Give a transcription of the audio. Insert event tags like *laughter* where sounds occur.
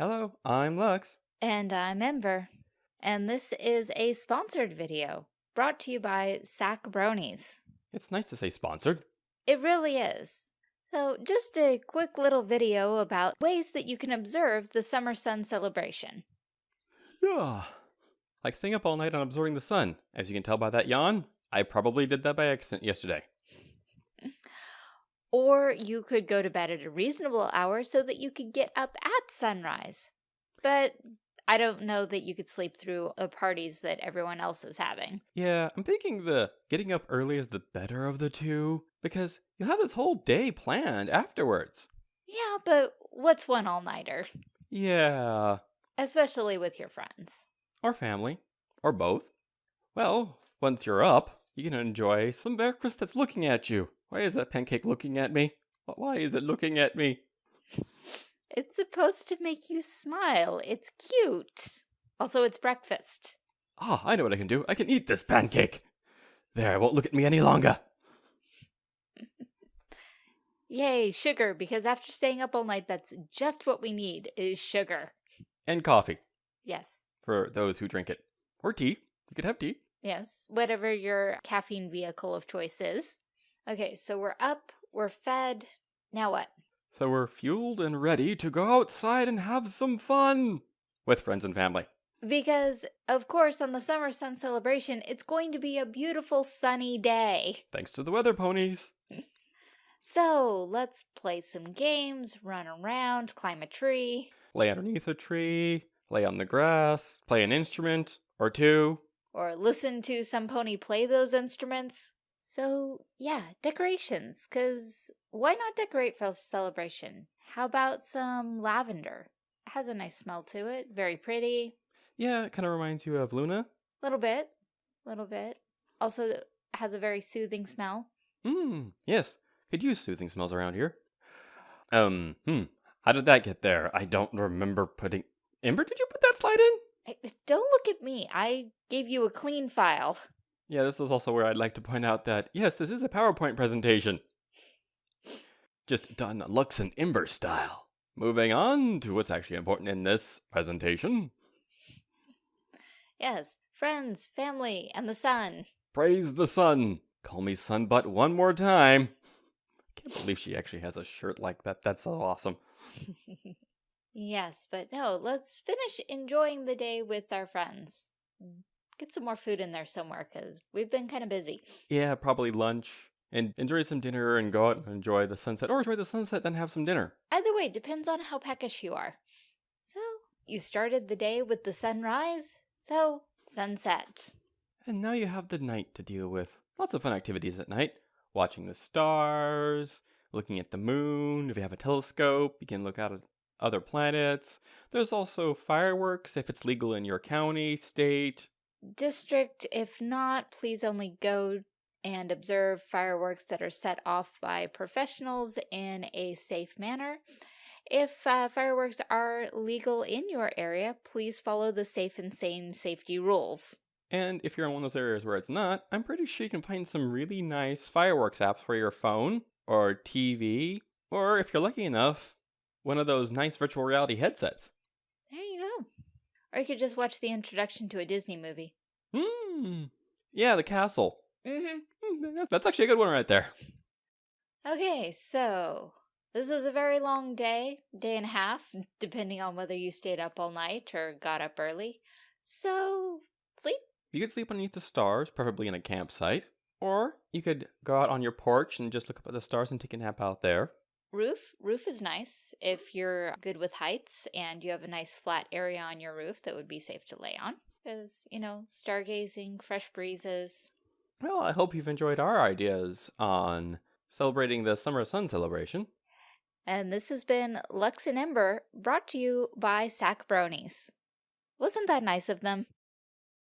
Hello, I'm Lux. And I'm Ember. And this is a sponsored video brought to you by Sack Bronies. It's nice to say sponsored. It really is. So, just a quick little video about ways that you can observe the summer sun celebration. Yeah. Like staying up all night and absorbing the sun. As you can tell by that yawn, I probably did that by accident yesterday. Or you could go to bed at a reasonable hour so that you could get up at sunrise. But I don't know that you could sleep through the parties that everyone else is having. Yeah, I'm thinking the getting up early is the better of the two because you'll have this whole day planned afterwards. Yeah, but what's one all-nighter? Yeah. Especially with your friends. Or family. Or both. Well, once you're up, you can enjoy some breakfast that's looking at you. Why is that pancake looking at me? Why is it looking at me? It's supposed to make you smile. It's cute. Also, it's breakfast. Ah, I know what I can do. I can eat this pancake. There, it won't look at me any longer. *laughs* Yay, sugar, because after staying up all night, that's just what we need, is sugar. And coffee. Yes. For those who drink it. Or tea. You could have tea. Yes, whatever your caffeine vehicle of choice is. Okay, so we're up, we're fed. Now what? So we're fueled and ready to go outside and have some fun with friends and family. Because, of course, on the summer sun celebration, it's going to be a beautiful sunny day. Thanks to the weather ponies. *laughs* so, let's play some games, run around, climb a tree. Lay underneath a tree, lay on the grass, play an instrument or two. Or listen to some pony play those instruments. So, yeah, decorations, because why not decorate for a celebration? How about some lavender? It has a nice smell to it, very pretty. Yeah, it kind of reminds you of Luna. A little bit, a little bit. Also has a very soothing smell. Mmm, yes. Could use soothing smells around here. Um, hmm. How did that get there? I don't remember putting... Ember, did you put that slide in? Don't look at me. I gave you a clean file. Yeah, this is also where I'd like to point out that, yes, this is a PowerPoint presentation. Just done Lux and Ember style. Moving on to what's actually important in this presentation. Yes, friends, family, and the sun. Praise the sun. Call me Sunbutt one more time. I can't believe she actually has a shirt like that. That's so awesome. *laughs* yes, but no, let's finish enjoying the day with our friends. Get some more food in there somewhere because we've been kind of busy. Yeah, probably lunch and enjoy some dinner and go out and enjoy the sunset or enjoy the sunset then have some dinner. Either way, depends on how peckish you are. So, you started the day with the sunrise, so sunset. And now you have the night to deal with. Lots of fun activities at night. Watching the stars, looking at the moon. If you have a telescope, you can look out at other planets. There's also fireworks if it's legal in your county, state, district. If not, please only go and observe fireworks that are set off by professionals in a safe manner. If uh, fireworks are legal in your area, please follow the safe and sane safety rules. And if you're in one of those areas where it's not, I'm pretty sure you can find some really nice fireworks apps for your phone or TV, or if you're lucky enough, one of those nice virtual reality headsets. There you go. Or you could just watch the introduction to a Disney movie. Hmm. Yeah, the castle. Mm-hmm. That's actually a good one right there. Okay, so this was a very long day, day and a half, depending on whether you stayed up all night or got up early. So, sleep? You could sleep underneath the stars, preferably in a campsite. Or you could go out on your porch and just look up at the stars and take a nap out there. Roof. Roof is nice. If you're good with heights and you have a nice flat area on your roof that would be safe to lay on. Because, you know, stargazing, fresh breezes. Well, I hope you've enjoyed our ideas on celebrating the summer sun celebration. And this has been Lux and Ember, brought to you by Sack Bronies. Wasn't that nice of them?